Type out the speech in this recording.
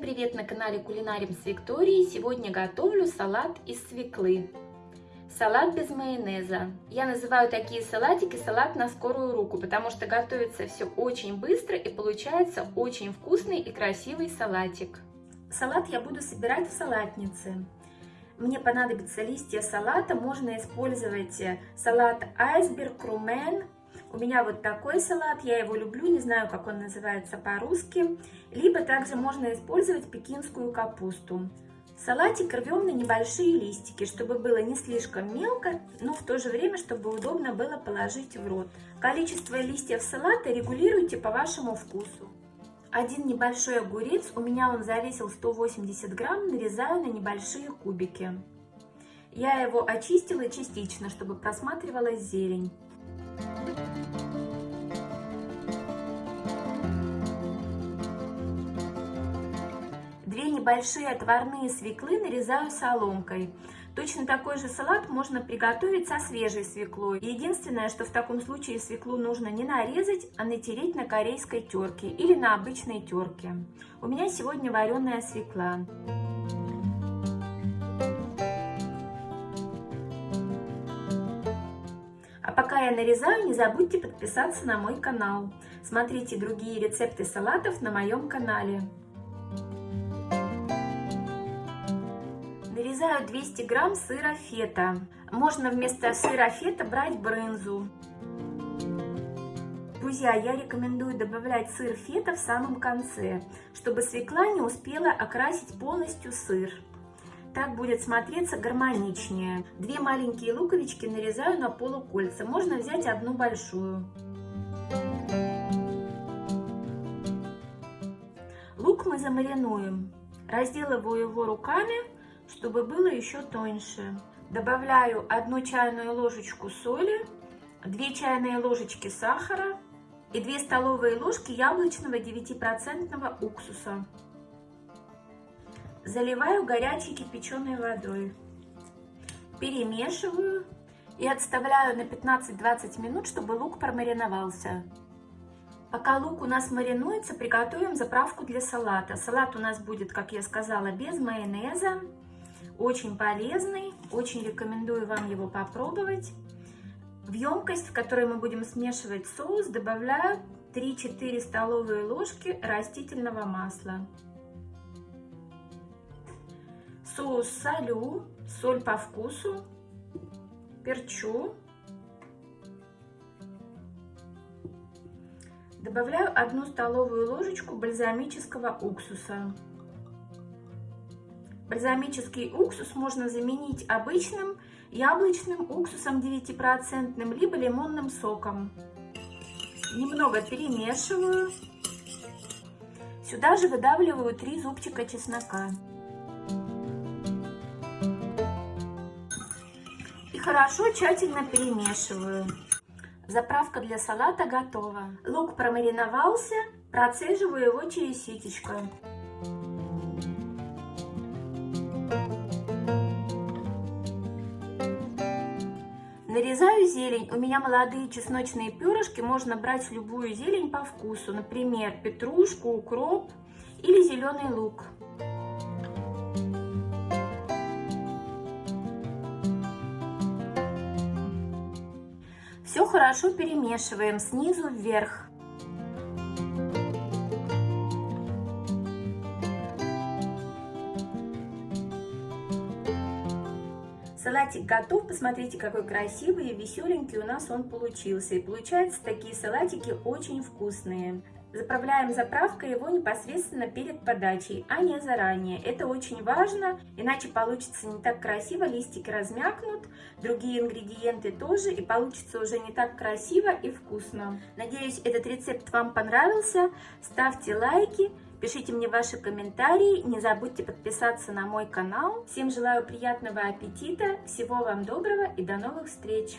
привет на канале Кулинарим с Викторией. Сегодня готовлю салат из свеклы. Салат без майонеза. Я называю такие салатики салат на скорую руку, потому что готовится все очень быстро и получается очень вкусный и красивый салатик. Салат я буду собирать в салатнице. Мне понадобятся листья салата, можно использовать салат айсберг, румен, у меня вот такой салат, я его люблю, не знаю, как он называется по-русски. Либо также можно использовать пекинскую капусту. Салатик рвем на небольшие листики, чтобы было не слишком мелко, но в то же время, чтобы удобно было положить в рот. Количество листьев салата регулируйте по вашему вкусу. Один небольшой огурец, у меня он завесил 180 грамм, нарезаю на небольшие кубики. Я его очистила частично, чтобы просматривалась зелень. Две небольшие отварные свеклы нарезаю соломкой. Точно такой же салат можно приготовить со свежей свеклой. Единственное, что в таком случае свеклу нужно не нарезать, а натереть на корейской терке или на обычной терке. У меня сегодня вареная свекла. А пока я нарезаю, не забудьте подписаться на мой канал. Смотрите другие рецепты салатов на моем канале. Нарезаю 200 грамм сыра фета. Можно вместо сыра фета брать брынзу. Друзья, я рекомендую добавлять сыр фета в самом конце, чтобы свекла не успела окрасить полностью сыр. Так будет смотреться гармоничнее. Две маленькие луковички нарезаю на полукольца. Можно взять одну большую. Лук мы замаринуем. Разделываю его руками, чтобы было еще тоньше. Добавляю одну чайную ложечку соли, 2 чайные ложечки сахара и 2 столовые ложки яблочного 9% уксуса. Заливаю горячей кипяченой водой. Перемешиваю и отставляю на 15-20 минут, чтобы лук промариновался. Пока лук у нас маринуется, приготовим заправку для салата. Салат у нас будет, как я сказала, без майонеза. Очень полезный, очень рекомендую вам его попробовать. В емкость, в которой мы будем смешивать соус, добавляю 3-4 столовые ложки растительного масла. Соус солю, соль по вкусу, перчу. Добавляю одну столовую ложечку бальзамического уксуса. Бальзамический уксус можно заменить обычным яблочным уксусом 9% либо лимонным соком. Немного перемешиваю. Сюда же выдавливаю 3 зубчика чеснока. хорошо тщательно перемешиваю. Заправка для салата готова. Лук промариновался, процеживаю его через ситечко. Нарезаю зелень. У меня молодые чесночные перышки. Можно брать любую зелень по вкусу. Например, петрушку, укроп или зеленый лук. Все хорошо перемешиваем снизу вверх. Салатик готов. Посмотрите, какой красивый и веселенький у нас он получился. И получаются такие салатики очень вкусные. Заправляем заправкой его непосредственно перед подачей, а не заранее. Это очень важно, иначе получится не так красиво, листики размякнут, другие ингредиенты тоже, и получится уже не так красиво и вкусно. Надеюсь, этот рецепт вам понравился. Ставьте лайки, пишите мне ваши комментарии, не забудьте подписаться на мой канал. Всем желаю приятного аппетита, всего вам доброго и до новых встреч!